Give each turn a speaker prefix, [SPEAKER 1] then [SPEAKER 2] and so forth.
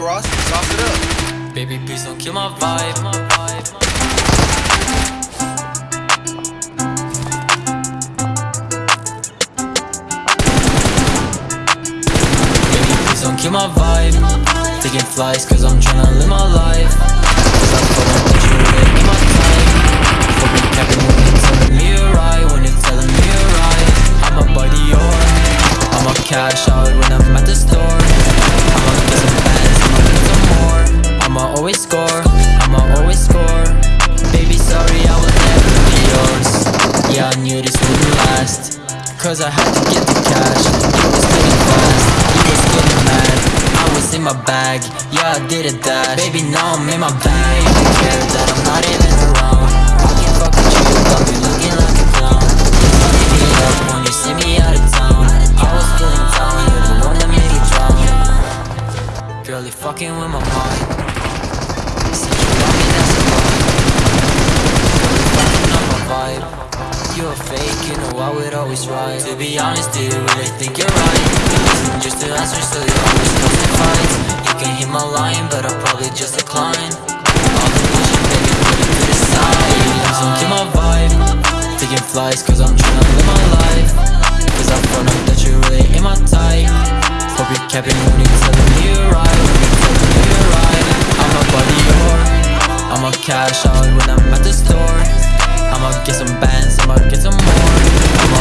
[SPEAKER 1] Baby, please don't kill my vibe. Baby, please don't kill my vibe. Taking flights, cause I'm tryna live my life. Cause I fuck up with you, really my type. Fucking capping when you're telling me you're right. When you're telling me you're right. I'm a buddy, or I'ma cash out when I'm at the store. Cause I had to get the cash. It was getting fast, he was getting mad. I was in my bag, yeah, I did a dash. Baby, now I'm in my bag. You don't care that I'm not even around. I can fuck with you, got me looking like a clown. Fucking me up when you see me out of town. I was feeling down, you're the one that made me drown. Girl, you fucking with my mind. Since you love me, that's a lie. Girl, you fucking up my vibe. You a fake, you know I would always try. To be honest, do you really think you're right? Just to answer, so you always causing fights. You can hit my line, but I'll probably just decline. All the bullshit, baby, put it to the side. Don't kill my vibe. Taking flights, cause I'm tryna live my life. Cause I found out that you really ain't my type. Hope you're capping when you're telling me you're right. When you're telling me you're right. I'm a buddy, or I'ma cash out when I'm at the store I'ma get some bands, I'ma get some more